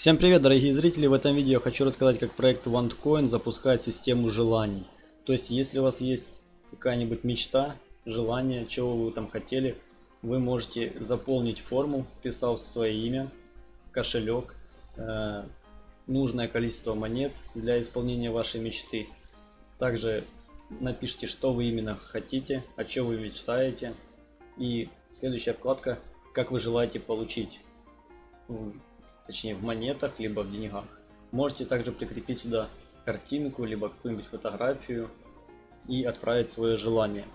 Всем привет, дорогие зрители! В этом видео я хочу рассказать, как проект OneCoin запускает систему желаний. То есть, если у вас есть какая-нибудь мечта, желание, чего вы там хотели, вы можете заполнить форму, вписав свое имя, кошелек, э, нужное количество монет для исполнения вашей мечты. Также напишите, что вы именно хотите, о чем вы мечтаете. И следующая вкладка, как вы желаете получить точнее в монетах, либо в деньгах. Можете также прикрепить сюда картинку, либо какую-нибудь фотографию и отправить свое желание.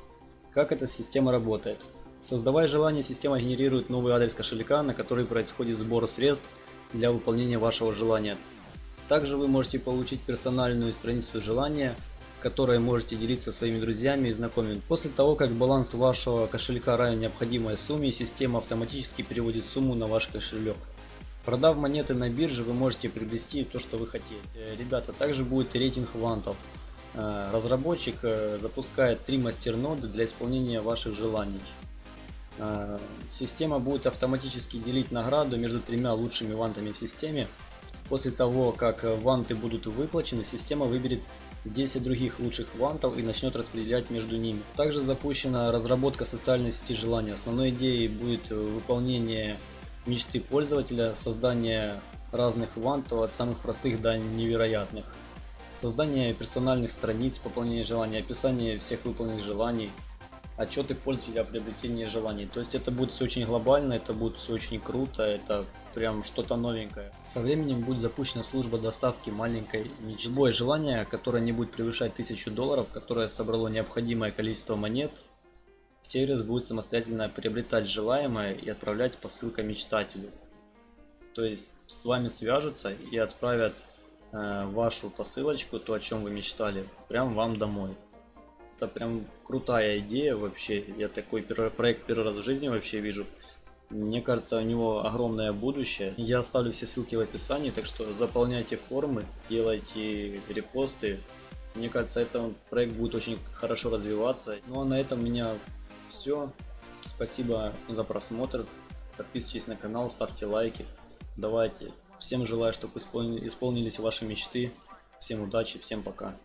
Как эта система работает? Создавая желание, система генерирует новый адрес кошелька, на который происходит сбор средств для выполнения вашего желания. Также вы можете получить персональную страницу желания, которой можете делиться своими друзьями и знакомыми. После того, как баланс вашего кошелька равен необходимой сумме, система автоматически переводит сумму на ваш кошелек. Продав монеты на бирже, вы можете приобрести то, что вы хотите. Э, ребята, также будет рейтинг вантов. Э, разработчик э, запускает три мастерноды для исполнения ваших желаний. Система будет автоматически делить награду между тремя лучшими вантами в системе. После того, как ванты будут выплачены, система выберет 10 других лучших вантов и начнет распределять между ними. Также запущена разработка социальной сети желания. Основной идеей будет выполнение мечты пользователя, создание разных вантов от самых простых до невероятных. Создание персональных страниц, пополнение желаний, описание всех выполненных желаний, отчеты пользователя о приобретении желаний. То есть это будет все очень глобально, это будет все очень круто, это прям что-то новенькое. Со временем будет запущена служба доставки маленькой мечты. Любое желание, которое не будет превышать 1000 долларов, которое собрало необходимое количество монет, сервис будет самостоятельно приобретать желаемое и отправлять по ссылке мечтателю. То есть с вами свяжутся и отправят э, вашу посылочку, то о чем вы мечтали, прям вам домой. Это прям крутая идея вообще. Я такой проект первый раз в жизни вообще вижу. Мне кажется, у него огромное будущее. Я оставлю все ссылки в описании, так что заполняйте формы, делайте репосты. Мне кажется, этот проект будет очень хорошо развиваться. Ну а на этом меня все. Спасибо за просмотр. Подписывайтесь на канал, ставьте лайки. Давайте. Всем желаю, чтобы исполнились ваши мечты. Всем удачи, всем пока.